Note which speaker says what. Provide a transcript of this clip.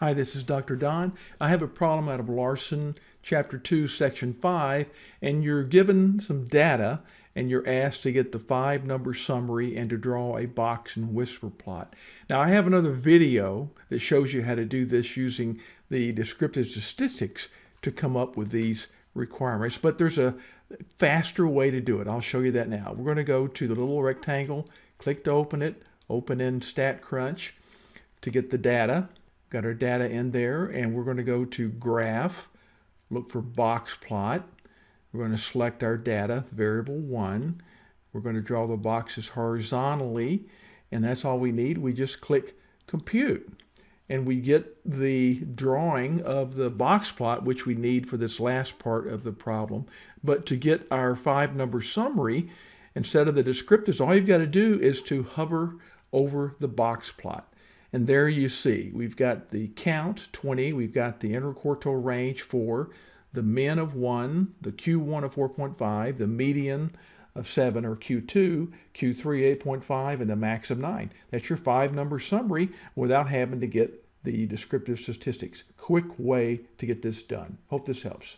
Speaker 1: Hi, this is Dr. Don. I have a problem out of Larson, Chapter 2, Section 5, and you're given some data and you're asked to get the five number summary and to draw a box and whisker plot. Now, I have another video that shows you how to do this using the descriptive statistics to come up with these requirements, but there's a faster way to do it. I'll show you that now. We're going to go to the little rectangle, click to open it, open in StatCrunch to get the data. Got our data in there, and we're going to go to Graph, look for Box Plot. We're going to select our data, variable 1. We're going to draw the boxes horizontally, and that's all we need. We just click Compute and we get the drawing of the box plot, which we need for this last part of the problem. But to get our five number summary, instead of the descriptors, all you've got to do is to hover over the box plot. And there you see, we've got the count, 20, we've got the interquartile range, 4, the min of 1, the Q1 of 4.5, the median of 7 or Q2, Q3 8.5, and the max of 9. That's your five number summary without having to get the descriptive statistics. Quick way to get this done. Hope this helps.